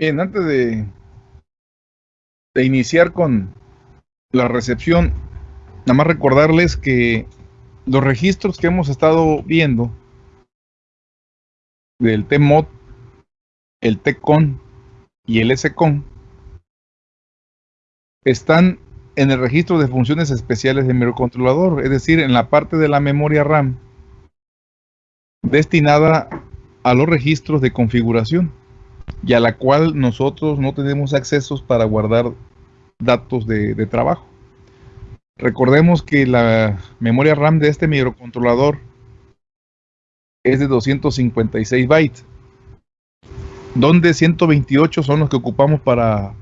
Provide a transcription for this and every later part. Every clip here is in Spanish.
Bien, antes de, iniciar con la recepción, nada más recordarles que los registros que hemos estado viendo del TMOD, el TCON y el SCON están en el registro de funciones especiales del microcontrolador, es decir, en la parte de la memoria RAM destinada a los registros de configuración y a la cual nosotros no tenemos accesos para guardar datos de, trabajo. Recordemos que la memoria RAM de este microcontrolador es de 256 bytes, donde 128 son los que ocupamos para,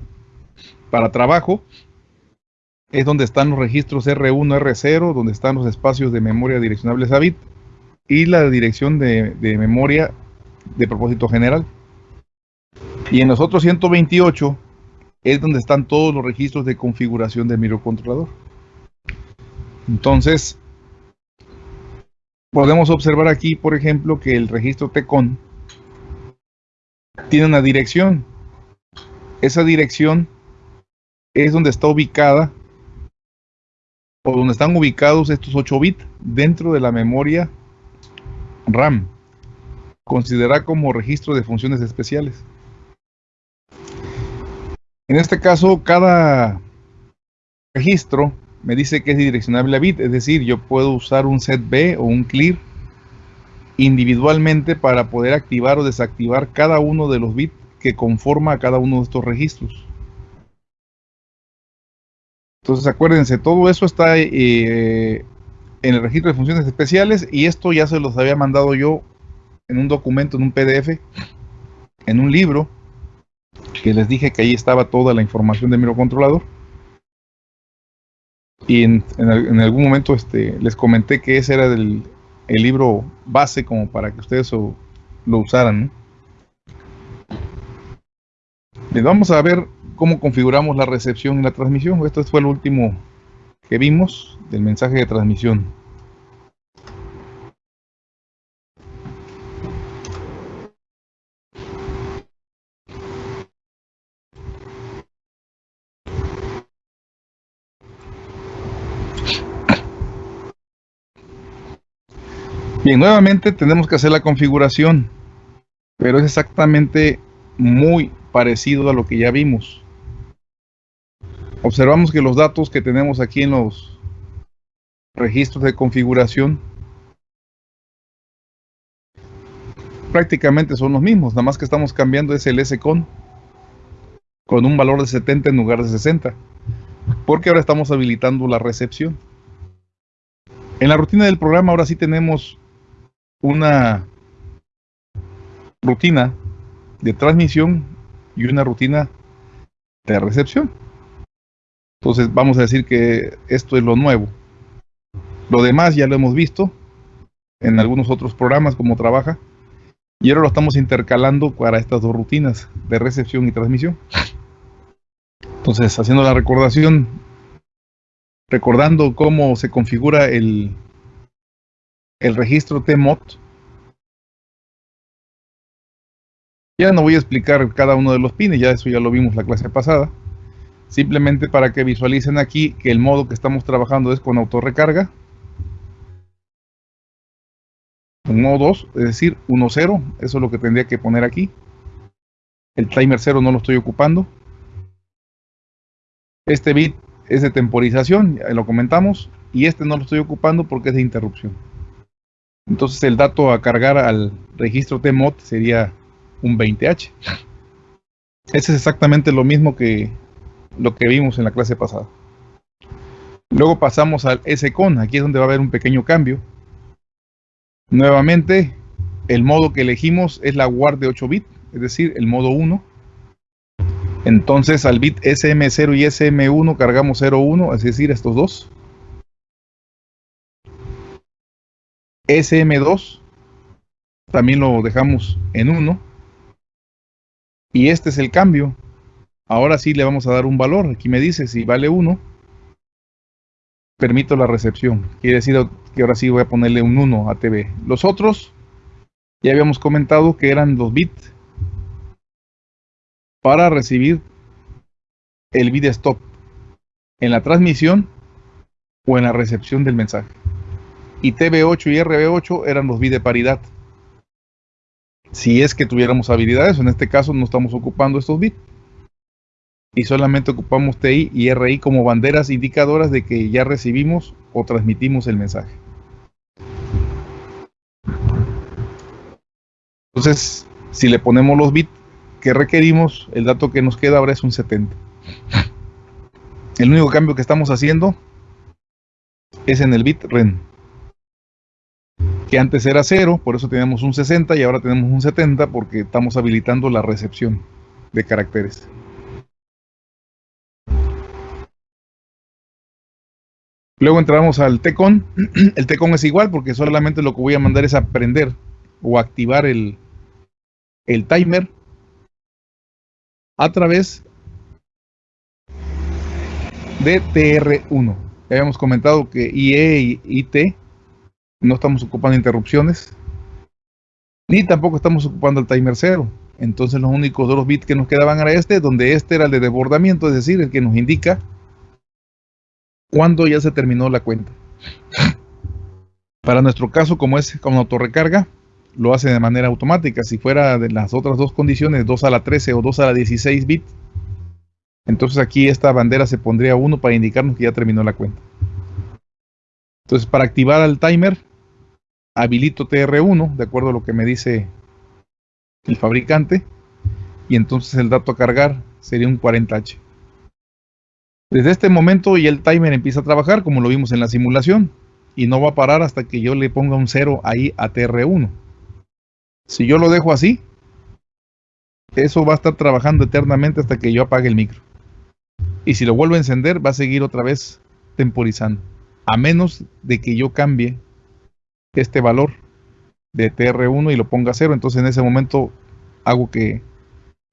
para trabajo. Es donde están los registros R1, R0, donde están los espacios de memoria direccionables a bit y la dirección de, de memoria de propósito general. Y en los otros 128 es donde están todos los registros de configuración del microcontrolador. Entonces, podemos observar aquí, por ejemplo, que el registro TCON tiene una dirección. Esa dirección es donde está ubicada o donde están ubicados estos 8 bits dentro de la memoria RAM. Considera como registro de funciones especiales. En este caso, cada registro me dice que es direccionable a bit, es decir, yo puedo usar un set B o un clear individualmente para poder activar o desactivar cada uno de los bits que conforma a cada uno de estos registros. Entonces acuérdense, todo eso está eh, en el registro de funciones especiales y esto ya se los había mandado yo en un documento, en un PDF, en un libro que les dije que ahí estaba toda la información del microcontrolador. Y en, algún momento este, les comenté que ese era el libro base como para que ustedes lo usaran. Les vamos a ver cómo configuramos la recepción y la transmisión. Esto fue el último que vimos del mensaje de transmisión. Bien, nuevamente tenemos que hacer la configuración, pero es exactamente muy parecido a lo que ya vimos. Observamos que los datos que tenemos aquí en los registros de configuración prácticamente son los mismos, nada más que estamos cambiando ese LSCON con un valor de 70 en lugar de 60, porque ahora estamos habilitando la recepción. En la rutina del programa ahora sí tenemos una rutina de transmisión y una rutina de recepción. Entonces vamos a decir que esto es lo nuevo. Lo demás ya lo hemos visto en algunos otros programas como trabaja. Y ahora lo estamos intercalando para estas dos rutinas de recepción y transmisión. Entonces, haciendo la recordación, recordando cómo se configura el, el registro TMOD. Ya no voy a explicar cada uno de los pines, ya eso ya lo vimos la clase pasada. Simplemente para que visualicen aquí que el modo que estamos trabajando es con autorrecarga. Un modo 2, es decir, 1, 0, eso es lo que tendría que poner aquí. El timer 0 no lo estoy ocupando. Este bit es de temporización, lo comentamos, y este no lo estoy ocupando porque es de interrupción. Entonces el dato a cargar al registro TMOD sería un 20H. Ese es exactamente lo mismo que lo que vimos en la clase pasada. Luego pasamos al SCON, aquí es donde va a haber un pequeño cambio. Nuevamente, el modo que elegimos es la WAR de 8 bits, es decir, el modo 1. Entonces al bit SM0 y SM1 cargamos 01, es decir, estos dos. SM2 también lo dejamos en 1 y este es el cambio. Ahora sí le vamos a dar un valor. Aquí me dice si vale 1 permito la recepción. Quiere decir que ahora sí voy a ponerle un 1 a TV los otros ya habíamos comentado que eran los bits para recibir el bit stop en la transmisión o en la recepción del mensaje. Y TV8 y RB8 eran los bits de paridad. Si es que tuviéramos habilidades, en este caso no estamos ocupando estos bits. Y solamente ocupamos TI y RI como banderas indicadoras de que ya recibimos o transmitimos el mensaje. Entonces, si le ponemos los bits que requerimos, el dato que nos queda ahora es un 70. El único cambio que estamos haciendo es en el bit REN. Que antes era 0, por eso teníamos un 60 y ahora tenemos un 70 porque estamos habilitando la recepción de caracteres. Luego entramos al TECON. El TECON es igual porque solamente lo que voy a mandar es aprender o activar el, el timer a través de TR1. Ya habíamos comentado que IE y IT no estamos ocupando interrupciones, ni tampoco estamos ocupando el timer 0. Entonces los únicos dos bits que nos quedaban era este, donde este era el de desbordamiento, es decir, el que nos indica cuándo ya se terminó la cuenta. Para nuestro caso, como es con autorrecarga, lo hace de manera automática. Si fuera de las otras dos condiciones, 2 a la 13 o 2 a la 16 bits, entonces aquí esta bandera se pondría 1 para indicarnos que ya terminó la cuenta. Entonces para activar al timer, habilito TR1, de acuerdo a lo que me dice el fabricante, y entonces el dato a cargar sería un 40H. Desde este momento ya el timer empieza a trabajar, como lo vimos en la simulación, y no va a parar hasta que yo le ponga un 0 ahí a TR1. Si yo lo dejo así, eso va a estar trabajando eternamente hasta que yo apague el micro. Y si lo vuelvo a encender, va a seguir otra vez temporizando. A menos de que yo cambie este valor de TR1 y lo ponga a cero. Entonces en ese momento hago que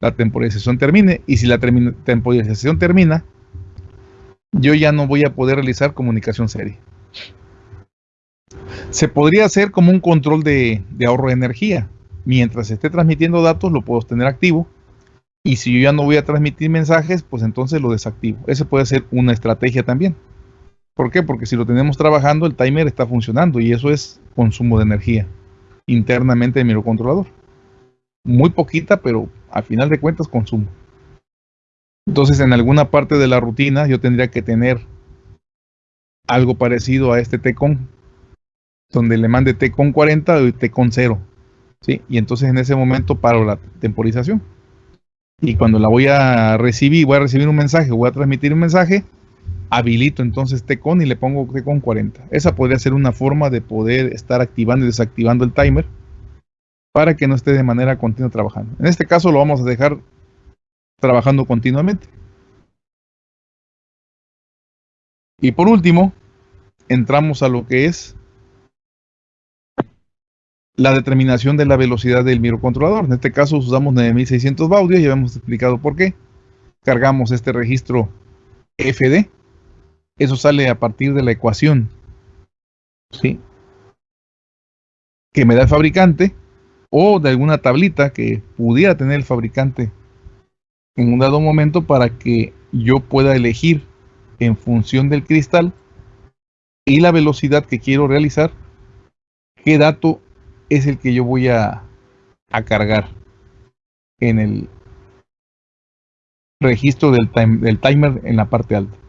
la temporización termine. Y si la temporización termina, yo ya no voy a poder realizar comunicación serie. Se podría hacer como un control de, de ahorro de energía. Mientras esté transmitiendo datos, lo puedo tener activo y si yo ya no voy a transmitir mensajes, pues entonces lo desactivo. Esa puede ser una estrategia también. ¿Por qué? Porque si lo tenemos trabajando, el timer está funcionando y eso es consumo de energía internamente del microcontrolador. Muy poquita, pero al final de cuentas consumo. Entonces en alguna parte de la rutina yo tendría que tener algo parecido a este TCON, donde le mande TCON 40 y TCON 0. ¿sí? Y entonces en ese momento paro la temporización y cuando la voy a recibir, voy a recibir un mensaje, voy a transmitir un mensaje, habilito entonces TCON y le pongo TCON 40. Esa podría ser una forma de poder estar activando y desactivando el timer para que no esté de manera continua trabajando. En este caso lo vamos a dejar trabajando continuamente. Y por último, entramos a lo que es la determinación de la velocidad del microcontrolador. En este caso usamos 9600 baudios, ya hemos explicado por qué. Cargamos este registro FD. Eso sale a partir de la ecuación ¿sí? que me da el fabricante o de alguna tablita que pudiera tener el fabricante en un dado momento para que yo pueda elegir en función del cristal y la velocidad que quiero realizar qué dato es el que yo voy a, cargar en el registro del, del timer en la parte alta.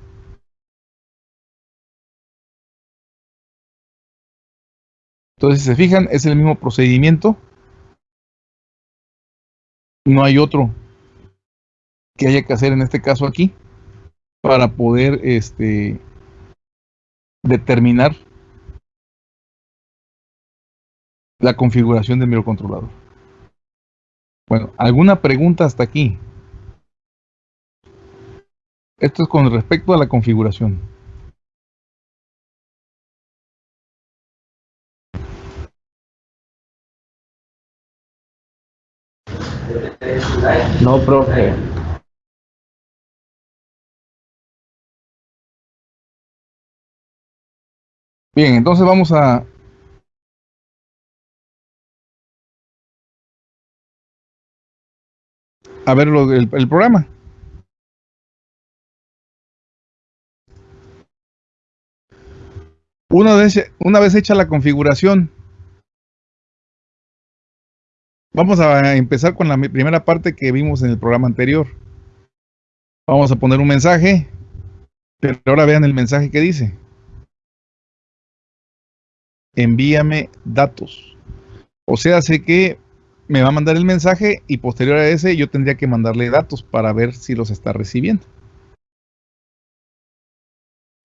Entonces, si se fijan, es el mismo procedimiento. No hay otro que haya que hacer en este caso aquí para poder este, determinar la configuración del microcontrolador. Bueno, ¿alguna pregunta hasta aquí? Esto es con respecto a la configuración. No, profe. Bien, entonces vamos a a ver el, programa. Una una vez hecha la configuración, vamos a empezar con la primera parte que vimos en el programa anterior. Vamos a poner un mensaje, pero ahora vean el mensaje que dice. Envíame datos. O sea, sé que me va a mandar el mensaje y posterior a ese yo tendría que mandarle datos para ver si los está recibiendo.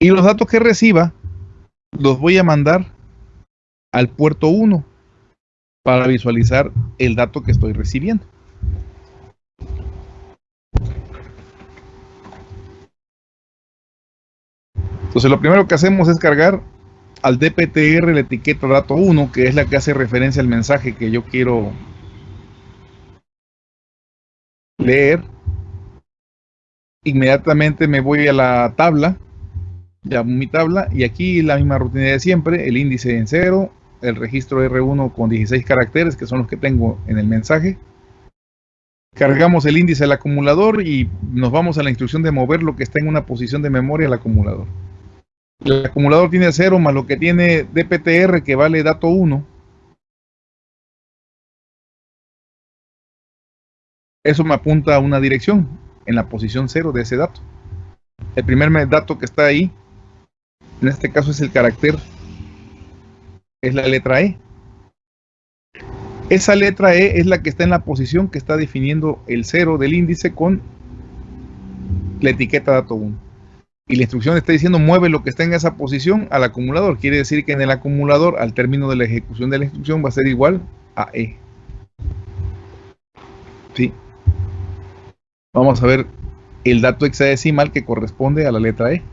Y los datos que reciba los voy a mandar al puerto 1 para visualizar el dato que estoy recibiendo. Entonces lo primero que hacemos es cargar al DPTR la etiqueta dato 1, que es la que hace referencia al mensaje que yo quiero leer, inmediatamente me voy a la tabla, llamo mi tabla y aquí la misma rutina de siempre, el índice en cero, el registro R1 con 16 caracteres que son los que tengo en el mensaje. Cargamos el índice al acumulador y nos vamos a la instrucción de mover lo que está en una posición de memoria al acumulador. El acumulador tiene 0 más lo que tiene DPTR que vale dato 1 Eso me apunta a una dirección en la posición 0 de ese dato. El primer dato que está ahí, en este caso es el carácter, es la letra E. Esa letra E es la que está en la posición que está definiendo el 0 del índice con la etiqueta dato 1. Y la instrucción está diciendo mueve lo que está en esa posición al acumulador. Quiere decir que en el acumulador, al término de la ejecución de la instrucción, va a ser igual a E. ¿Sí? Vamos a ver el dato hexadecimal que corresponde a la letra E.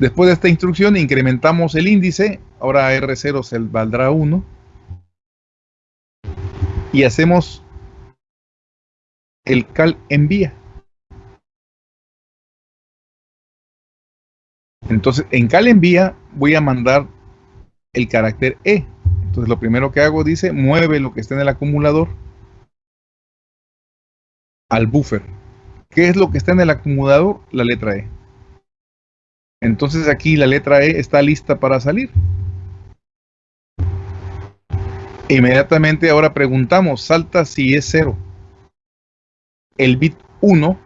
Después de esta instrucción incrementamos el índice, ahora R0 se valdrá 1. Y hacemos el cal envía. Entonces en cal envía voy a mandar el carácter E. Entonces lo primero que hago dice mueve lo que está en el acumulador al buffer. ¿Qué es lo que está en el acumulador? La letra E. Entonces aquí la letra E está lista para salir. Inmediatamente ahora preguntamos, salta si es 0. El bit 1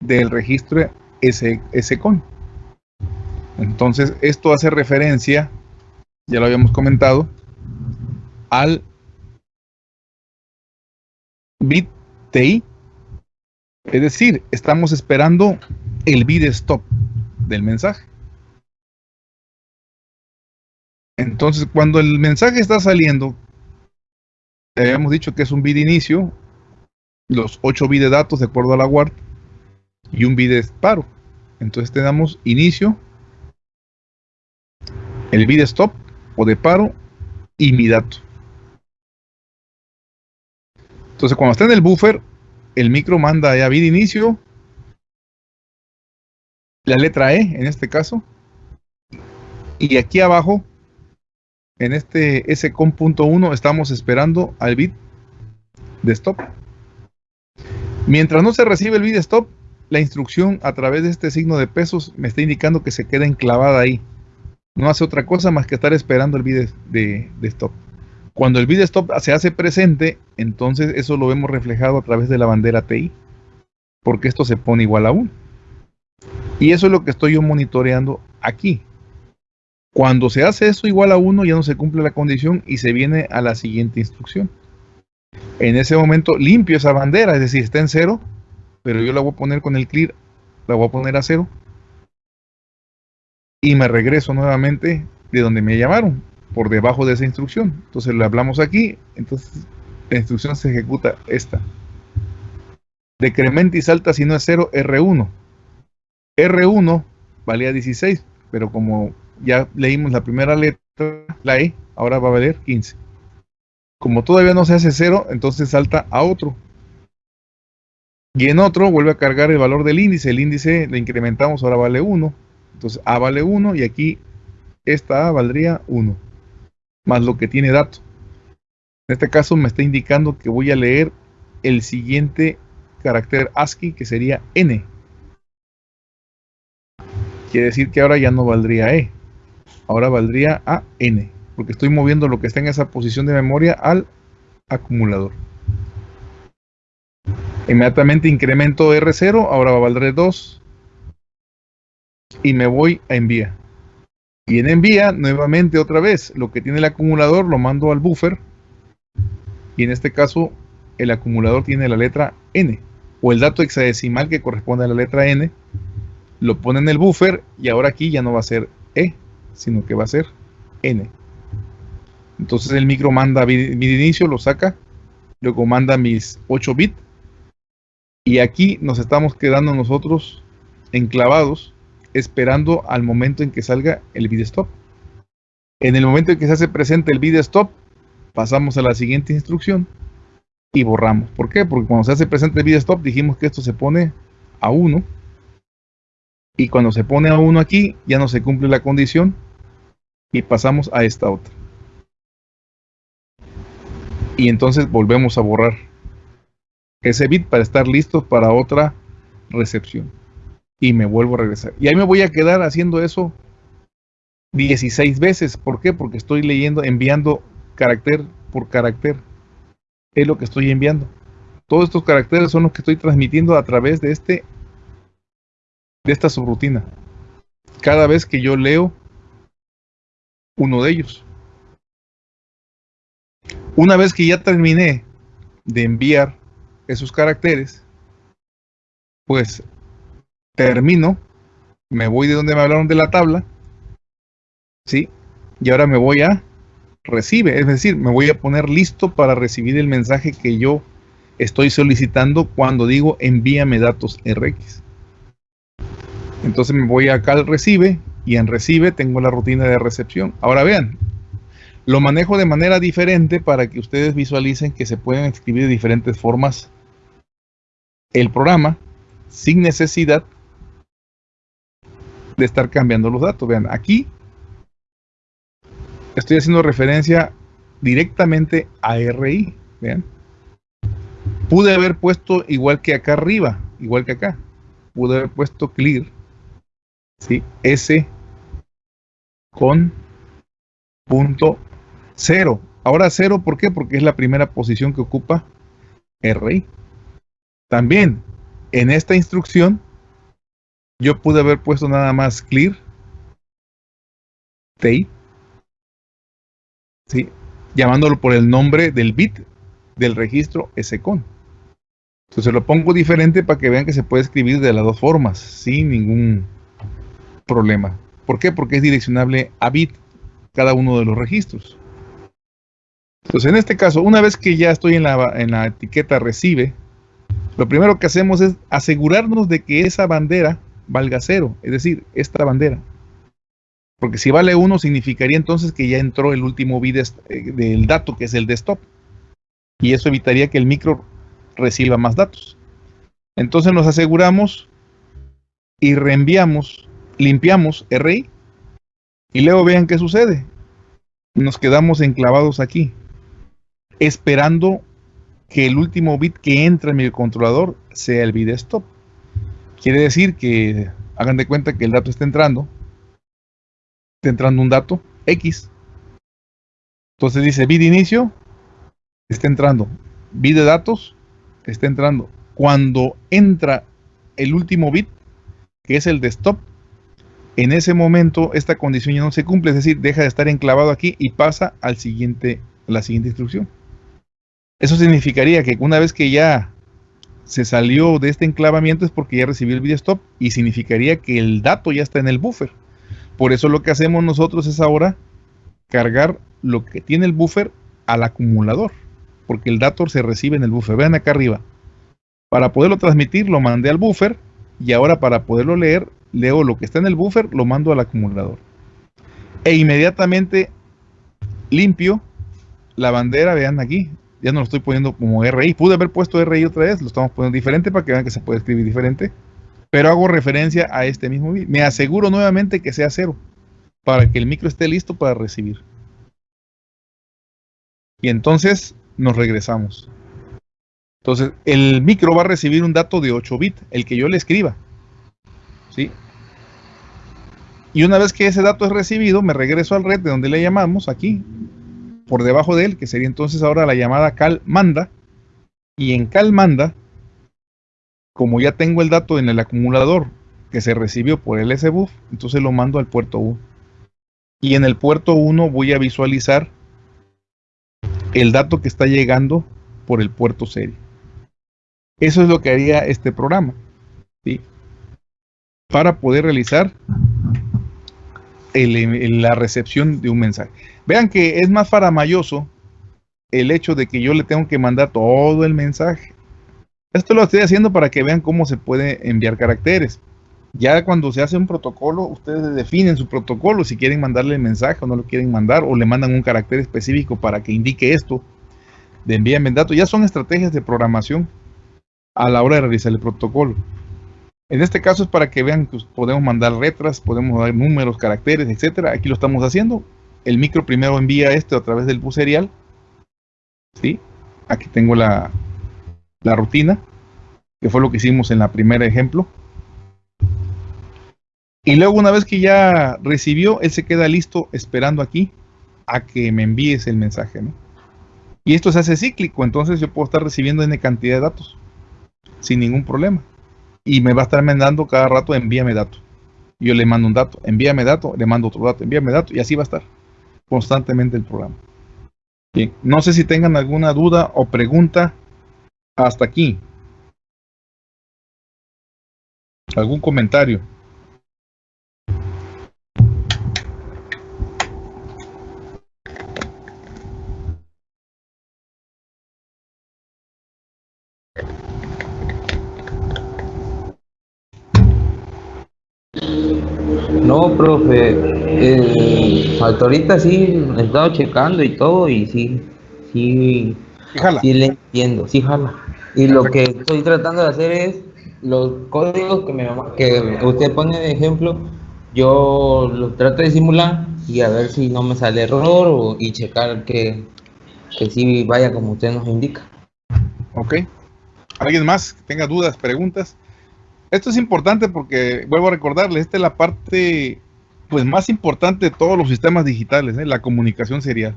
del registro SCON. Entonces esto hace referencia, ya lo habíamos comentado, al bit TI es decir, estamos esperando el bid stop del mensaje. Entonces, cuando el mensaje está saliendo, habíamos dicho que es un bid inicio, los 8 bits de datos de acuerdo a la WART y un bid de paro. Entonces tenemos inicio, el bid stop o de paro y mi dato. Entonces cuando está en el buffer, el micro manda ya vid inicio, la letra E en este caso, y aquí abajo, en este scom.1 estamos esperando al bit de stop. Mientras no se recibe el bit de stop, la instrucción a través de este signo de pesos me está indicando que se queda enclavada ahí. No hace otra cosa más que estar esperando el bit de stop. Cuando el bit stop se hace presente, entonces eso lo vemos reflejado a través de la bandera TI, porque esto se pone igual a 1. Y eso es lo que estoy yo monitoreando aquí. Cuando se hace eso igual a 1, ya no se cumple la condición y se viene a la siguiente instrucción. En ese momento limpio esa bandera, es decir, está en 0, pero yo la voy a poner con el clear, la voy a poner a 0. Y me regreso nuevamente de donde me llamaron por debajo de esa instrucción. Entonces le hablamos aquí, entonces la instrucción se ejecuta esta. Decrementa y salta si no es 0, R1. R1 valía 16, pero como ya leímos la primera letra, la E, ahora va a valer 15. Como todavía no se hace 0, entonces salta a otro. Y en otro vuelve a cargar el valor del índice. El índice le incrementamos, ahora vale 1. Entonces A vale 1 y aquí esta A valdría 1 más lo que tiene dato. En este caso me está indicando que voy a leer el siguiente carácter ASCII que sería N. Quiere decir que ahora ya no valdría E. Ahora valdría a N. Porque estoy moviendo lo que está en esa posición de memoria al acumulador. Inmediatamente incremento R0, ahora va a valer 2. Y me voy a envía. Y en envía, nuevamente otra vez, lo que tiene el acumulador lo mando al buffer. Y en este caso, el acumulador tiene la letra N. O el dato hexadecimal que corresponde a la letra N. Lo pone en el buffer y ahora aquí ya no va a ser E, sino que va a ser N. Entonces el micro manda mi inicio, lo saca, luego manda mis 8 bits y aquí nos estamos quedando nosotros enclavados esperando al momento en que salga el bit stop. En el momento en que se hace presente el bit stop, pasamos a la siguiente instrucción y borramos. ¿Por qué? Porque cuando se hace presente el bit stop dijimos que esto se pone a 1 y cuando se pone a 1 aquí ya no se cumple la condición y pasamos a esta otra. Y entonces volvemos a borrar ese bit para estar listo para otra recepción. Y me vuelvo a regresar. Y ahí me voy a quedar haciendo eso 16 veces. ¿Por qué? Porque estoy leyendo, enviando carácter por carácter. Es lo que estoy enviando. Todos estos caracteres son los que estoy transmitiendo a través de este esta subrutina. Cada vez que yo leo uno de ellos. Una vez que ya terminé de enviar esos caracteres, pues termino, me voy de donde me hablaron de la tabla, ¿sí? Y ahora me voy a recibe, es decir, me voy a poner listo para recibir el mensaje que yo estoy solicitando cuando digo envíame datos RX. Entonces me voy acá al recibe y en recibe tengo la rutina de recepción. Ahora vean, lo manejo de manera diferente para que ustedes visualicen que se pueden escribir de diferentes formas el programa sin necesidad de estar cambiando los datos. Vean, aquí estoy haciendo referencia directamente a RI. Vean. Pude haber puesto igual que acá arriba, igual que acá. Pude haber puesto clear. S con punto 0. Ahora 0, ¿por qué? Porque es la primera posición que ocupa RI. También, en esta instrucción, yo pude haber puesto nada más clear, tape, ¿sí? llamándolo por el nombre del bit del registro SCON. Entonces lo pongo diferente para que vean que se puede escribir de las dos formas, sin ningún problema. ¿Por qué? Porque es direccionable a bit cada uno de los registros. Entonces en este caso, una vez que ya estoy en la, en la etiqueta recibe, lo primero que hacemos es asegurarnos de que esa bandera valga cero, es decir, esta bandera. Porque si vale 1 significaría entonces que ya entró el último bit eh, del dato, que es el de stop. Y eso evitaría que el micro reciba más datos. Entonces nos aseguramos y reenviamos, limpiamos RI. Y luego vean qué sucede. Nos quedamos enclavados aquí, esperando que el último bit que entra en mi controlador sea el bit stop. Quiere decir que hagan de cuenta que el dato está entrando. Está entrando un dato X. Entonces dice bit inicio, está entrando. Bit de datos, está entrando. Cuando entra el último bit, que es el de stop, en ese momento esta condición ya no se cumple, es decir, deja de estar enclavado aquí y pasa al siguiente, a la siguiente instrucción. Eso significaría que una vez que ya se salió de este enclavamiento es porque ya recibió el video stop y significaría que el dato ya está en el buffer. Por eso lo que hacemos nosotros es ahora cargar lo que tiene el buffer al acumulador, porque el dato se recibe en el buffer. Vean acá arriba. Para poderlo transmitir lo mandé al buffer y ahora para poderlo leer, leo lo que está en el buffer, lo mando al acumulador. E inmediatamente limpio la bandera, vean aquí, ya no lo estoy poniendo como RI. Pude haber puesto RI otra vez, lo estamos poniendo diferente para que vean que se puede escribir diferente. Pero hago referencia a este mismo bit. Me aseguro nuevamente que sea cero para que el micro esté listo para recibir. Y entonces nos regresamos. Entonces, el micro va a recibir un dato de 8 bits, el que yo le escriba. ¿Sí? Y una vez que ese dato es recibido, me regreso al red de donde le llamamos, aquí, por debajo de él, que sería entonces ahora la llamada cal manda. Y en cal manda, como ya tengo el dato en el acumulador que se recibió por el SBUF, entonces lo mando al puerto 1. Y en el puerto 1 voy a visualizar el dato que está llegando por el puerto serie. Eso es lo que haría este programa. ¿sí? Para poder realizar la recepción de un mensaje. Vean que es más faramayoso el hecho de que yo le tengo que mandar todo el mensaje. Esto lo estoy haciendo para que vean cómo se puede enviar caracteres. Ya cuando se hace un protocolo, ustedes definen su protocolo, si quieren mandarle el mensaje o no lo quieren mandar, o le mandan un carácter específico para que indique esto, de envíame datos. Ya son estrategias de programación a la hora de realizar el protocolo. En este caso es para que vean que podemos mandar letras, podemos dar números, caracteres, etcétera. Aquí lo estamos haciendo. El micro primero envía esto a través del bus serial. ¿Sí? Aquí tengo la, la rutina, que fue lo que hicimos en la primera ejemplo. Y luego una vez que ya recibió, él se queda listo esperando aquí a que me envíes el mensaje. ¿no? Y esto se hace cíclico, entonces yo puedo estar recibiendo N cantidad de datos sin ningún problema y me va a estar mandando cada rato envíame dato. Yo le mando un dato, envíame dato, le mando otro dato, envíame dato y así va a estar constantemente el programa. No sé si tengan alguna duda o pregunta hasta aquí. ¿Algún comentario? Profe, eh, hasta ahorita sí he estado checando y todo y sí, sí, sí le entiendo, sí jala. Y lo que estoy tratando de hacer es los códigos que, me, que usted pone de ejemplo, yo los trato de simular y a ver si no me sale error o, y checar que, que sí vaya como usted nos indica. Ok. ¿Alguien más que tenga dudas, preguntas? Esto es importante porque, vuelvo a recordarles, esta es la parte pues más importante de todos los sistemas digitales, ¿eh? la comunicación serial.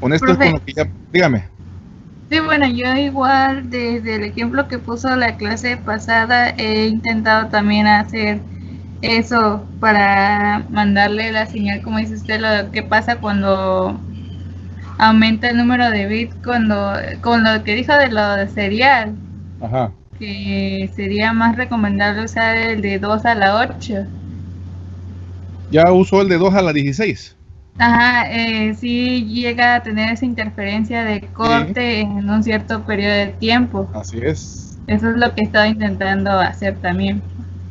Con esto es como que ya, dígame. Sí, bueno, yo igual desde el ejemplo que puso la clase pasada he intentado también hacer eso para mandarle la señal, como dice usted, lo que pasa cuando aumenta el número de bits, cuando, con lo que dijo de lo de serial. Ajá que sería más recomendable usar el de 2 a la 8. Ya usó el de 2 a la 16. Ajá, eh, sí llega a tener esa interferencia de corte en un cierto periodo de tiempo. Así es. Eso es lo que estaba intentando hacer también.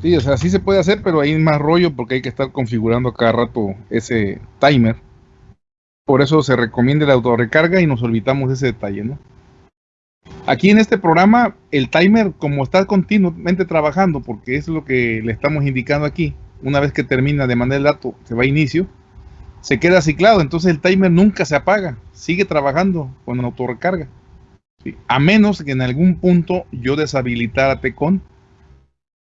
Sí, o sea, sí se puede hacer, pero hay más rollo porque hay que estar configurando cada rato ese timer. Por eso se recomienda la autorrecarga y nos olvidamos de ese detalle, ¿no? Aquí en este programa, el timer, como está continuamente trabajando, porque es lo que le estamos indicando aquí, una vez que termina de mandar el dato, se va a inicio, se queda ciclado, entonces el timer nunca se apaga, sigue trabajando con autorrecarga. A menos que en algún punto yo deshabilitara Tecon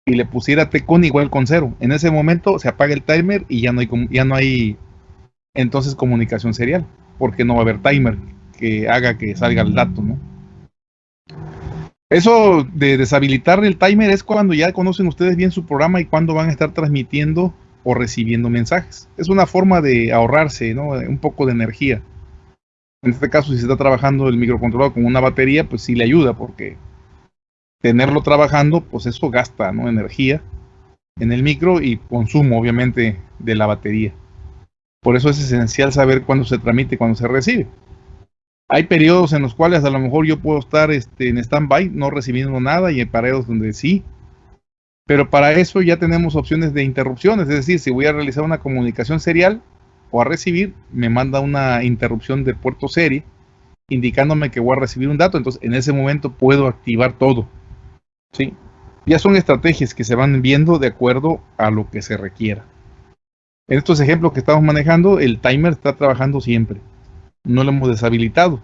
y le pusiera Tecon igual con cero. En ese momento se apaga el timer y ya no hay, ya no hay entonces comunicación serial, porque no va a haber timer que haga que salga el dato, ¿no? Eso de deshabilitar el timer es cuando ya conocen ustedes bien su programa y cuando van a estar transmitiendo o recibiendo mensajes. Es una forma de ahorrarse un poco de energía. En este caso, si se está trabajando el microcontrolador con una batería, pues sí le ayuda porque tenerlo trabajando, pues eso gasta energía en el micro y consumo, obviamente, de la batería. Por eso es esencial saber cuándo se transmite y cuándo se recibe. Hay periodos en los cuales a lo mejor yo puedo estar este, en stand-by, no recibiendo nada, y hay periodos donde sí. Pero para eso ya tenemos opciones de interrupciones, es decir, si voy a realizar una comunicación serial o a recibir, me manda una interrupción de puerto serie indicándome que voy a recibir un dato, entonces en ese momento puedo activar todo. ¿sí? Ya son estrategias que se van viendo de acuerdo a lo que se requiera. En estos ejemplos que estamos manejando, el timer está trabajando siempre no lo hemos deshabilitado.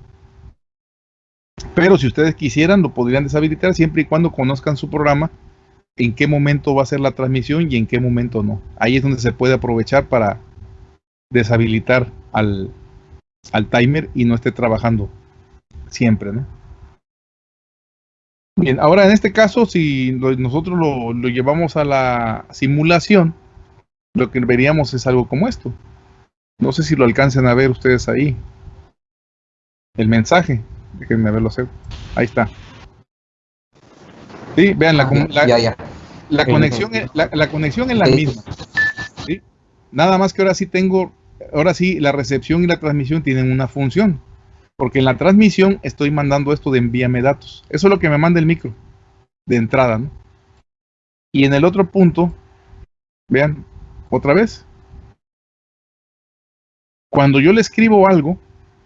Pero si ustedes quisieran, lo podrían deshabilitar siempre y cuando conozcan su programa, en qué momento va a ser la transmisión y en qué momento no. Ahí es donde se puede aprovechar para deshabilitar al, al timer y no esté trabajando siempre, ¿no? Bien, ahora en este caso, si nosotros lo, llevamos a la simulación, lo que veríamos es algo como esto. No sé si lo alcancen a ver ustedes ahí. El mensaje. Déjenme verlo. Ahí está. Sí, vean, la, ah, la, conexión, es, la, conexión es la misma. ¿sí? Nada más que ahora sí tengo, ahora sí la recepción y la transmisión tienen una función. Porque en la transmisión estoy mandando esto de envíame datos. Eso es lo que me manda el micro de entrada, ¿no? Y en el otro punto, vean, otra vez. Cuando yo le escribo algo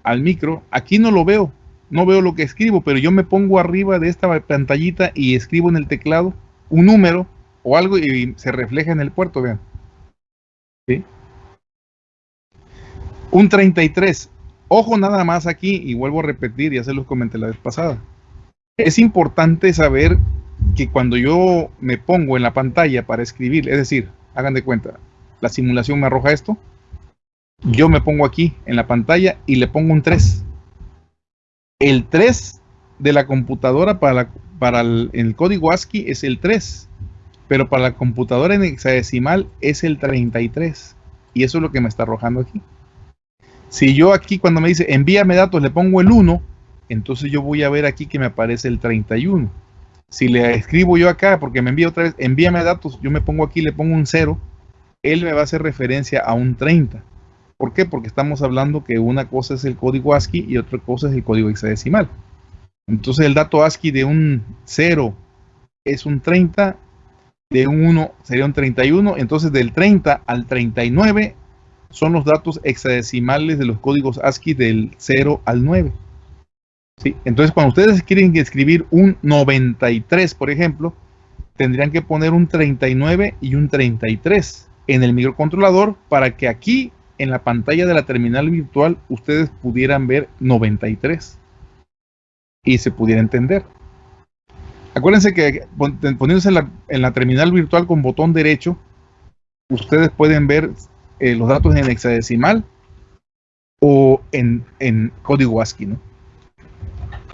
al micro, aquí no lo veo, no veo lo que escribo, pero yo me pongo arriba de esta pantallita y escribo en el teclado un número o algo y se refleja en el puerto, vean. ¿Sí? Un 33. Ojo nada más aquí, y vuelvo a repetir, ya se los comenté la vez pasada. Es importante saber que cuando yo me pongo en la pantalla para escribir, es decir, hagan de cuenta, la simulación me arroja esto, yo me pongo aquí en la pantalla y le pongo un 3. El 3 de la computadora para, el, código ASCII es el 3, pero para la computadora en hexadecimal es el 33. Y eso es lo que me está arrojando aquí. Si yo aquí cuando me dice envíame datos le pongo el 1, entonces yo voy a ver aquí que me aparece el 31. Si le escribo yo acá, porque me envía otra vez, envíame datos, yo me pongo aquí, le pongo un 0, él me va a hacer referencia a un 30. ¿Por qué? Porque estamos hablando que una cosa es el código ASCII y otra cosa es el código hexadecimal. Entonces el dato ASCII de un 0 es un 30, de un 1 sería un 31, entonces del 30 al 39 son los datos hexadecimales de los códigos ASCII del 0 al 9. ¿Sí? Entonces, cuando ustedes quieren escribir un 93, por ejemplo, tendrían que poner un 39 y un 33 en el microcontrolador para que aquí en la pantalla de la terminal virtual ustedes pudieran ver 93 y se pudiera entender. Acuérdense que poniéndose en la, en terminal virtual con botón derecho, ustedes pueden ver eh, los datos en hexadecimal o en, código ASCII, ¿no?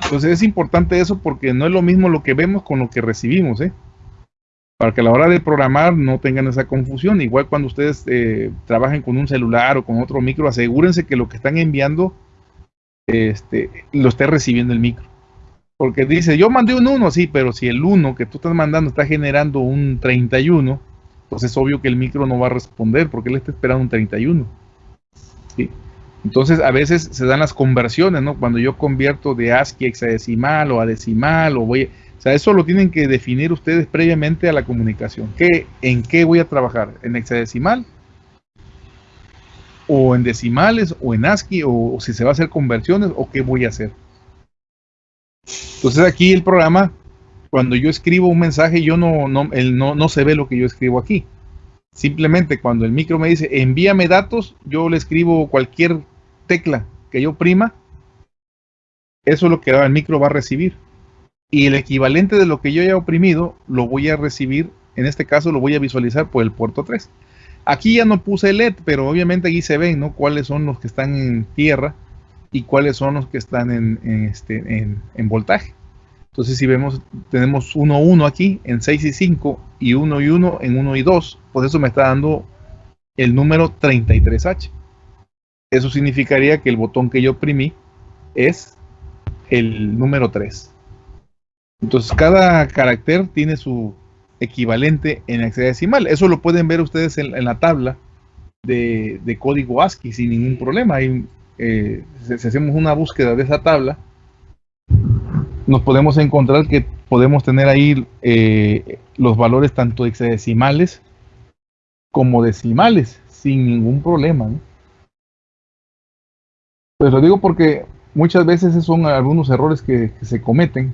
Entonces es importante eso porque no es lo mismo lo que vemos con lo que recibimos, ¿eh? Para que a la hora de programar no tengan esa confusión. Igual cuando ustedes eh, trabajen con un celular o con otro micro, asegúrense que lo que están enviando este, lo esté recibiendo el micro. Porque dice, yo mandé un 1, sí, pero si el 1 que tú estás mandando está generando un 31, pues es obvio que el micro no va a responder porque él está esperando un 31. Entonces a veces se dan las conversiones, ¿no? Cuando yo convierto de ASCII a hexadecimal o a decimal o voy... O sea, eso lo tienen que definir ustedes previamente a la comunicación. ¿Qué, ¿En qué voy a trabajar? ¿En hexadecimal? ¿O en decimales? ¿O en ASCII? ¿O, si se va a hacer conversiones? ¿O qué voy a hacer? Entonces aquí el programa cuando yo escribo un mensaje, yo no, no, no, no se ve lo que yo escribo aquí. Simplemente cuando el micro me dice envíame datos, yo le escribo cualquier tecla que yo prima, eso es lo que el micro va a recibir. Y el equivalente de lo que yo haya oprimido, lo voy a recibir, en este caso lo voy a visualizar por el puerto 3. Aquí ya no puse LED, pero obviamente aquí se ven, ¿no? Cuáles son los que están en tierra y cuáles son los que están en, este, en voltaje. Entonces, si vemos, tenemos 1, 1 aquí en 6 y 5 y 1 y 1 en 1 y 2, pues eso me está dando el número 33H. Eso significaría que el botón que yo oprimí es el número 3. Entonces, cada carácter tiene su equivalente en hexadecimal. Eso lo pueden ver ustedes en, la tabla de, código ASCII sin ningún problema. Eh, si hacemos una búsqueda de esa tabla, nos podemos encontrar que podemos tener ahí eh, los valores tanto hexadecimales como decimales sin ningún problema. Pues lo digo porque muchas veces son algunos errores que, se cometen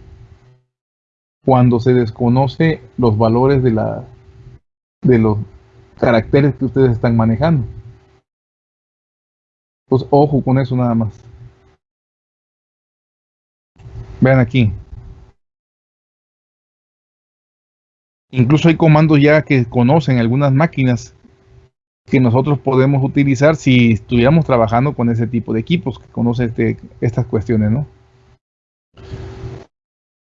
cuando se desconoce los valores de la de los caracteres que ustedes están manejando. Pues ojo con eso nada más. Vean aquí. Incluso hay comandos ya que conocen algunas máquinas que nosotros podemos utilizar si estuviéramos trabajando con ese tipo de equipos que conoce este, estas cuestiones, ¿no?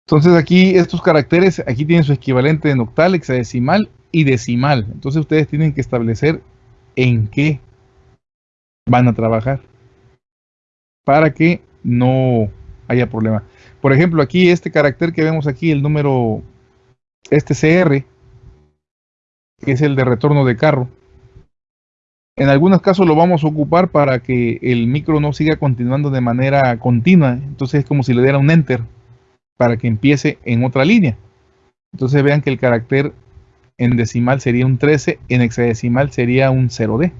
Entonces aquí estos caracteres, aquí tienen su equivalente en octal, hexadecimal y decimal. Entonces ustedes tienen que establecer en qué van a trabajar para que no haya problema. Por ejemplo, aquí este carácter que vemos aquí, el número, este CR, que es el de retorno de carro. En algunos casos lo vamos a ocupar para que el micro no siga continuando de manera continua. Entonces es como si le diera un enter para que empiece en otra línea. Entonces vean que el carácter en decimal sería un 13, en hexadecimal sería un 0D.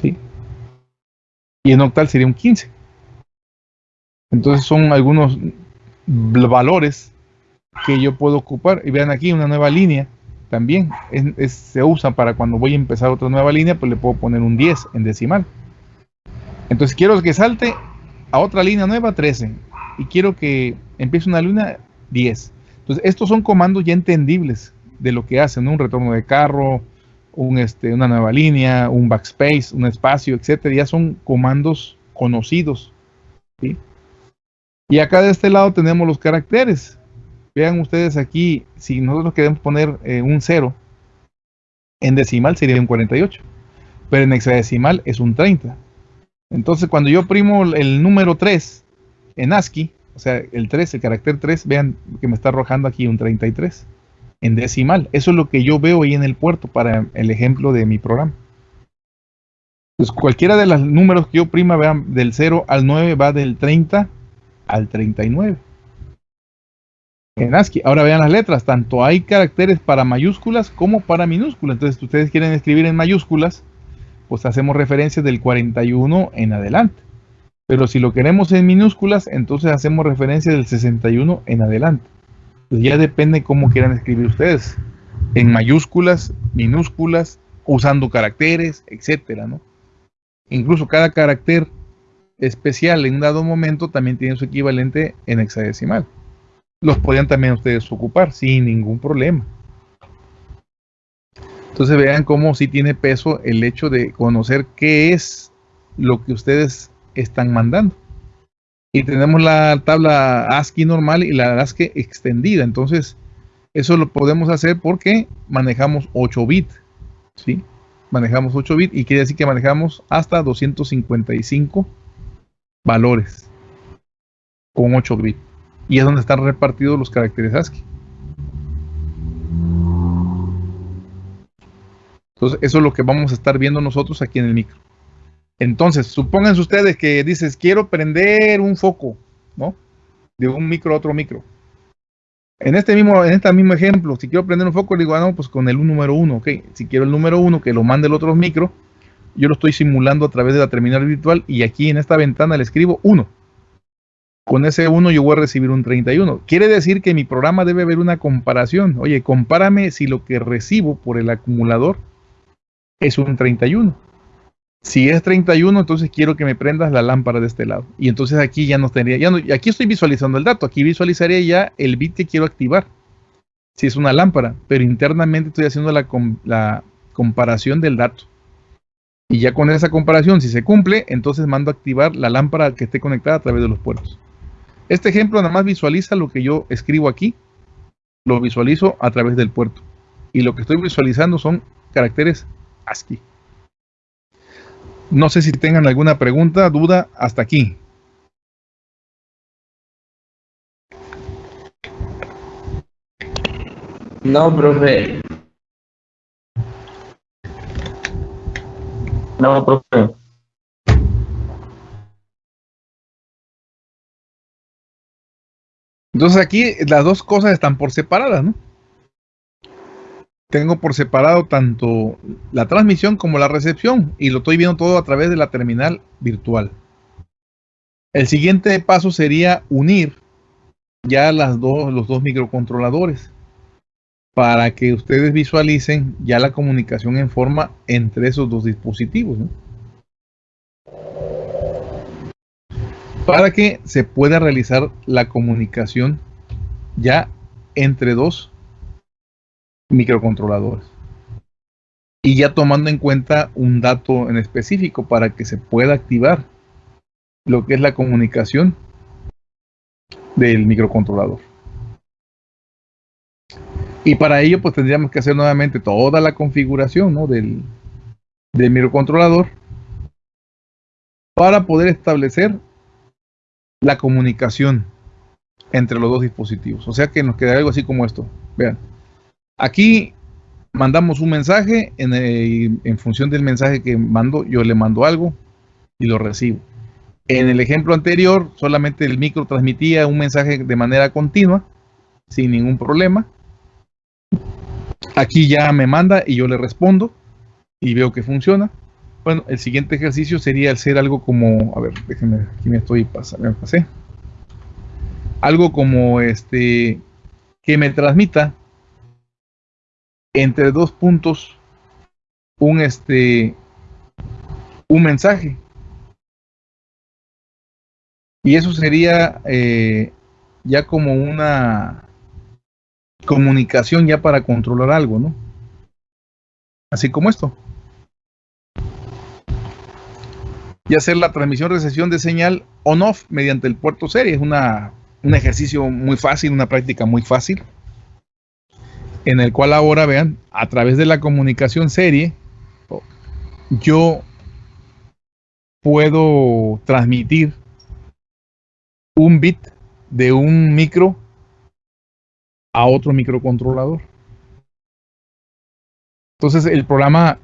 ¿sí? Y en octal sería un 15. Entonces son algunos valores que yo puedo ocupar. Y vean aquí una nueva línea también. se usa para cuando voy a empezar otra nueva línea, pues le puedo poner un 10 en decimal. Entonces quiero que salte a otra línea nueva 13. Y quiero que empiece una línea 10. Entonces estos son comandos ya entendibles de lo que hacen. Un retorno de carro, un, este, una nueva línea, un backspace, un espacio, etcétera. Ya son comandos conocidos. Y acá de este lado tenemos los caracteres. Vean ustedes aquí, si nosotros queremos poner eh, un 0, en decimal sería un 48, pero en hexadecimal es un 30. Entonces cuando yo primo el número 3 en ASCII, o sea, el 3, el carácter 3, vean que me está arrojando aquí un 33 en decimal. Eso es lo que yo veo ahí en el puerto para el ejemplo de mi programa. Entonces cualquiera de los números que yo prima, vean, del 0 al 9 va del 30 al 39. En ASCII. Ahora vean las letras, tanto hay caracteres para mayúsculas como para minúsculas. Entonces, si ustedes quieren escribir en mayúsculas, pues hacemos referencia del 41 en adelante. Pero si lo queremos en minúsculas, entonces hacemos referencia del 61 en adelante. Pues ya depende cómo quieran escribir ustedes. En mayúsculas, minúsculas, usando caracteres, etcétera, ¿no? Incluso cada carácter especial en un dado momento también tiene su equivalente en hexadecimal. Los podían también ustedes ocupar sin ningún problema. Entonces vean cómo sí tiene peso el hecho de conocer qué es lo que ustedes están mandando. Y tenemos la tabla ASCII normal y la ASCII extendida. Entonces, eso lo podemos hacer porque manejamos 8 bits. ¿sí? Manejamos 8 bits y quiere decir que manejamos hasta 255 valores con 8 bits. Y es donde están repartidos los caracteres ASCII. Entonces, eso es lo que vamos a estar viendo nosotros aquí en el micro. Entonces, supónganse ustedes que dices, quiero prender un foco, ¿no? De un micro a otro micro. En este mismo, en este mismo ejemplo, si quiero prender un foco, digo, ah, no, pues con el número 1, ok. Si quiero el número 1, que lo mande el otro micro, yo lo estoy simulando a través de la terminal virtual y aquí en esta ventana le escribo 1. Con ese 1 yo voy a recibir un 31. Quiere decir que mi programa debe haber una comparación. Oye, compárame si lo que recibo por el acumulador es un 31. Si es 31, entonces quiero que me prendas la lámpara de este lado. Y entonces aquí ya no tendría, ya no, aquí estoy visualizando el dato, aquí visualizaría ya el bit que quiero activar. Si es una lámpara, pero internamente estoy haciendo la, la comparación del dato. Y ya con esa comparación, si se cumple, entonces mando a activar la lámpara que esté conectada a través de los puertos. Este ejemplo nada más visualiza lo que yo escribo aquí, lo visualizo a través del puerto. Y lo que estoy visualizando son caracteres ASCII. No sé si tengan alguna pregunta, duda, hasta aquí. No, profe. No, profe. Entonces aquí las dos cosas están por separadas, ¿no? Tengo por separado tanto la transmisión como la recepción y lo estoy viendo todo a través de la terminal virtual. El siguiente paso sería unir ya las dos, los dos microcontroladores para que ustedes visualicen ya la comunicación en forma entre esos dos dispositivos. para que se pueda realizar la comunicación ya entre dos microcontroladores. Y ya tomando en cuenta un dato en específico para que se pueda activar lo que es la comunicación del microcontrolador. Y para ello pues tendríamos que hacer nuevamente toda la configuración del, del microcontrolador para poder establecer la comunicación entre los dos dispositivos. O sea que nos queda algo así como esto. Vean, aquí mandamos un mensaje, en, función del mensaje que mando, yo le mando algo y lo recibo. En el ejemplo anterior, solamente el micro transmitía un mensaje de manera continua, sin ningún problema. Aquí ya me manda y yo le respondo y veo que funciona. Bueno, el siguiente ejercicio sería hacer algo como, a ver, déjenme, aquí me estoy pasando, me pasé. Algo como este, que me transmita entre dos puntos un este, un mensaje. Y eso sería eh, ya como una comunicación ya para controlar algo, ¿no? Así como esto. y hacer la transmisión-recepción de señal on-off mediante el puerto serie. Es una, un ejercicio muy fácil, una práctica muy fácil, en el cual ahora vean, a través de la comunicación serie, yo puedo transmitir un bit de un micro a otro microcontrolador. Entonces el programa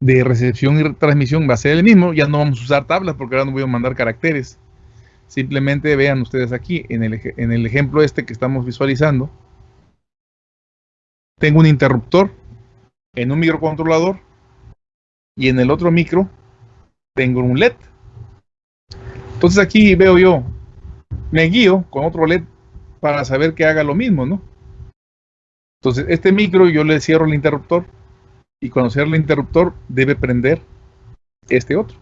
de recepción y transmisión va a ser el mismo. Ya no vamos a usar tablas porque ahora no voy a mandar caracteres. Simplemente vean ustedes aquí en el, en el ejemplo este que estamos visualizando. Tengo un interruptor en un microcontrolador y en el otro micro tengo un LED. Entonces aquí veo yo, me guío con otro LED para saber que haga lo mismo, ¿no? Entonces este micro yo le cierro el interruptor y cuando cierra el interruptor debe prender este otro.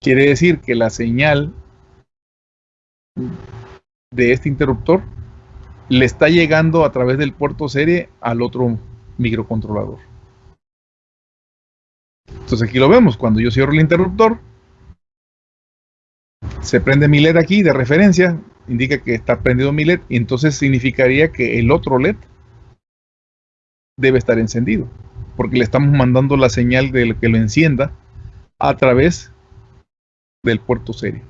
Quiere decir que la señal de este interruptor le está llegando a través del puerto serie al otro microcontrolador. Entonces aquí lo vemos, cuando yo cierro el interruptor, se prende mi LED aquí de referencia, indica que está prendido mi LED, y entonces significaría que el otro LED debe estar encendido porque le estamos mandando la señal de que lo encienda a través del puerto serie.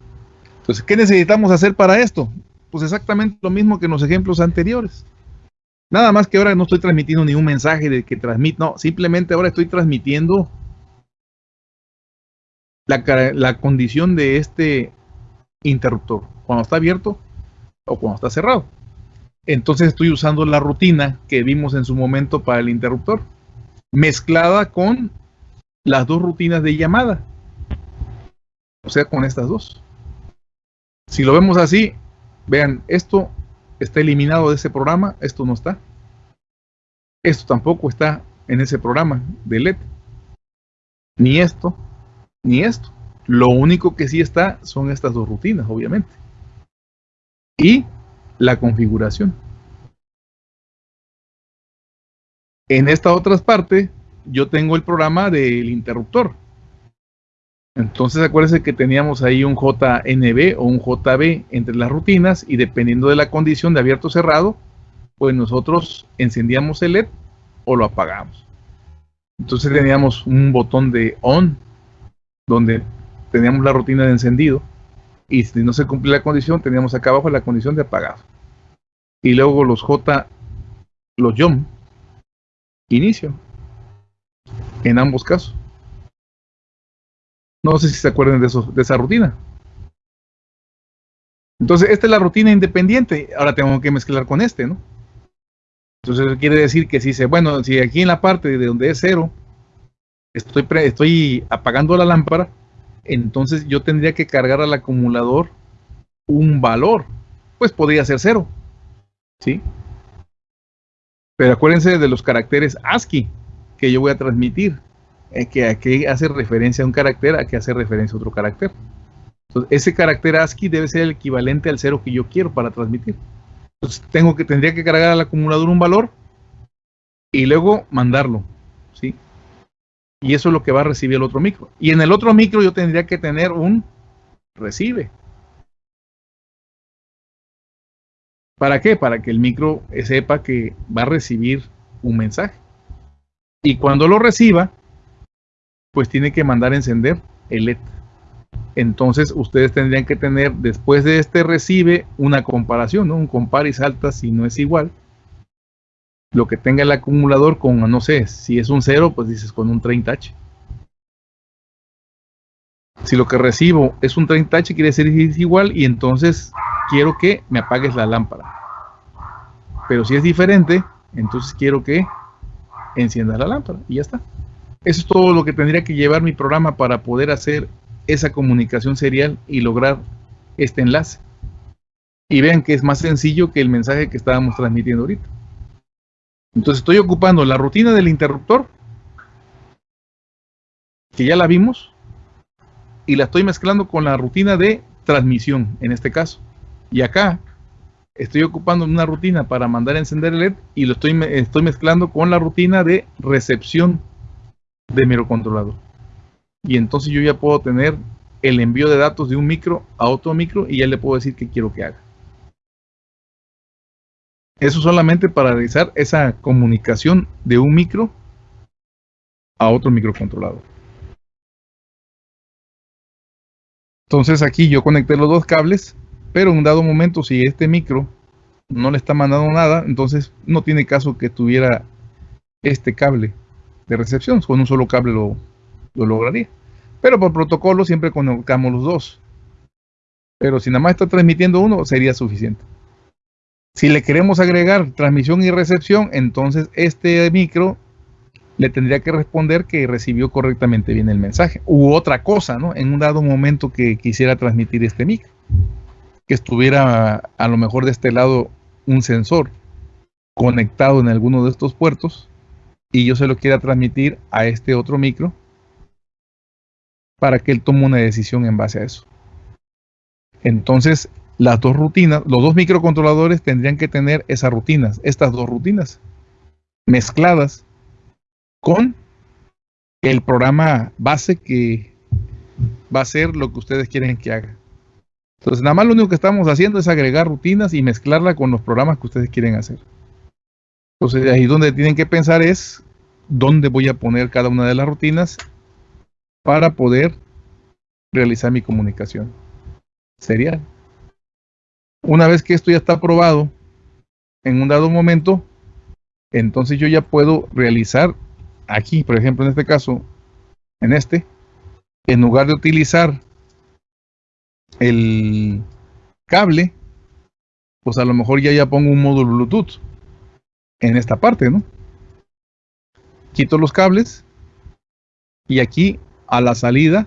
Entonces, ¿qué necesitamos hacer para esto? Pues exactamente lo mismo que en los ejemplos anteriores. Nada más que ahora no estoy transmitiendo ningún mensaje de que transmite, no, simplemente ahora estoy transmitiendo la, la condición de este interruptor, cuando está abierto o cuando está cerrado. Entonces estoy usando la rutina que vimos en su momento para el interruptor mezclada con las dos rutinas de llamada. O sea, con estas dos. Si lo vemos así, vean, esto está eliminado de ese programa, esto no está. Esto tampoco está en ese programa de LED. Ni esto, ni esto. Lo único que sí está son estas dos rutinas, obviamente. Y la configuración. En esta otra parte, yo tengo el programa del interruptor. Entonces acuérdense que teníamos ahí un JNB o un JB entre las rutinas y dependiendo de la condición de abierto o cerrado, pues nosotros encendíamos el LED o lo apagamos. Entonces teníamos un botón de on donde teníamos la rutina de encendido y si no se cumplía la condición teníamos acá abajo la condición de apagado. Y luego los J, los jump inicio. En ambos casos. No sé si se acuerdan de, de esa rutina. Entonces, esta es la rutina independiente. Ahora tengo que mezclar con este, ¿no? Entonces, quiere decir que si se, bueno, si aquí en la parte de donde es cero, estoy, estoy apagando la lámpara, entonces yo tendría que cargar al acumulador un valor. Pues podría ser cero. ¿Sí? Pero acuérdense de los caracteres ASCII que yo voy a transmitir. Que aquí hace referencia a un carácter, a que hace referencia a otro carácter. Entonces, ese carácter ASCII debe ser el equivalente al cero que yo quiero para transmitir. Entonces, tengo que, tendría que cargar al acumulador un valor y luego mandarlo, ¿sí? Y eso es lo que va a recibir el otro micro. Y en el otro micro yo tendría que tener un recibe. ¿Para qué? Para que el micro sepa que va a recibir un mensaje. Y cuando lo reciba, pues tiene que mandar a encender el LED. Entonces ustedes tendrían que tener después de este recibe una comparación. Un compar y salta si no es igual. Lo que tenga el acumulador con, no sé, si es un 0, pues dices con un 30H. Si lo que recibo es un 30H, quiere decir que es igual y entonces quiero que me apagues la lámpara. Pero si es diferente, entonces quiero que enciendas la lámpara y ya está. Eso es todo lo que tendría que llevar mi programa para poder hacer esa comunicación serial y lograr este enlace. Y vean que es más sencillo que el mensaje que estábamos transmitiendo ahorita. Entonces estoy ocupando la rutina del interruptor, que ya la vimos, y la estoy mezclando con la rutina de transmisión, en este caso. Y acá estoy ocupando una rutina para mandar a encender el LED y lo estoy, estoy mezclando con la rutina de recepción de microcontrolador. Y entonces yo ya puedo tener el envío de datos de un micro a otro micro y ya le puedo decir qué quiero que haga. Eso solamente para realizar esa comunicación de un micro a otro microcontrolador. Entonces aquí yo conecté los dos cables, pero en un dado momento si este micro no le está mandando nada, entonces no tiene caso que tuviera este cable de recepción, con un solo cable lo, lo lograría. Pero por protocolo siempre conectamos los dos. Pero si nada más está transmitiendo uno, sería suficiente. Si le queremos agregar transmisión y recepción, entonces este micro le tendría que responder que recibió correctamente bien el mensaje. U otra cosa, ¿no? En un dado momento que quisiera transmitir este micro. Que estuviera a lo mejor de este lado un sensor conectado en alguno de estos puertos y yo se lo quiera transmitir a este otro micro para que él tome una decisión en base a eso. Entonces, las dos rutinas, los dos microcontroladores tendrían que tener esas rutinas, estas dos rutinas, mezcladas con el programa base que va a ser lo que ustedes quieren que haga. Entonces, nada más lo único que estamos haciendo es agregar rutinas y mezclarla con los programas que ustedes quieren hacer. Entonces ahí donde tienen que pensar es dónde voy a poner cada una de las rutinas para poder realizar mi comunicación serial. Una vez que esto ya está aprobado en un dado momento, entonces yo ya puedo realizar aquí, por ejemplo, en este caso, en este, en lugar de utilizar el cable, pues a lo mejor ya ya pongo un módulo Bluetooth en esta parte, ¿no? Quito los cables y aquí a la salida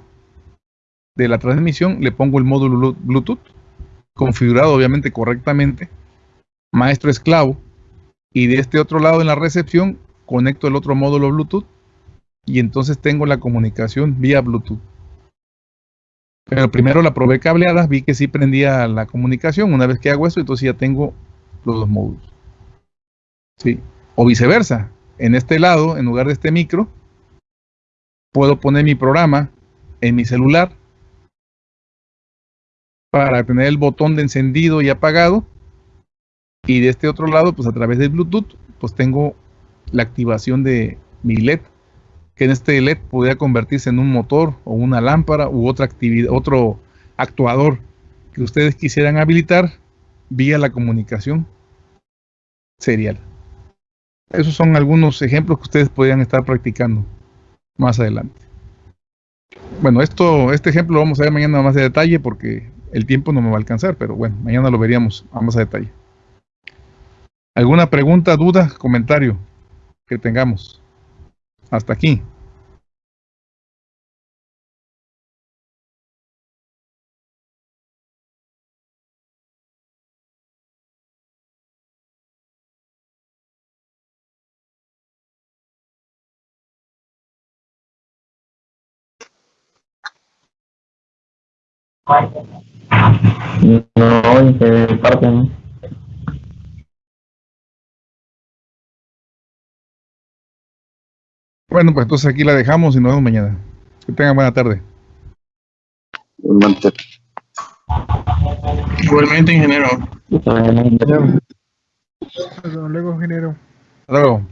de la transmisión le pongo el módulo Bluetooth configurado obviamente correctamente, maestro esclavo, y de este otro lado en la recepción conecto el otro módulo Bluetooth y entonces tengo la comunicación vía Bluetooth. Pero primero la probé cableada, vi que sí prendía la comunicación. Una vez que hago eso, entonces ya tengo los dos módulos. ¿Sí? O viceversa, en este lado, en lugar de este micro, puedo poner mi programa en mi celular para tener el botón de encendido y apagado. Y de este otro lado, pues a través de Bluetooth, pues tengo la activación de mi LED, que en este LED podría convertirse en un motor o una lámpara u otra actividad, otro actuador que ustedes quisieran habilitar vía la comunicación serial. Esos son algunos ejemplos que ustedes podrían estar practicando más adelante. Bueno, esto, este ejemplo lo vamos a ver mañana más de detalle porque el tiempo no me va a alcanzar, pero bueno, mañana lo veríamos más a detalle. ¿Alguna pregunta, duda, comentario que tengamos? Hasta aquí. No, de parte no. Bueno, pues entonces aquí la dejamos y nos vemos mañana. Que tengan buena tarde. Igualmente. Igualmente, ingeniero. Hasta luego, ingeniero. Hasta luego.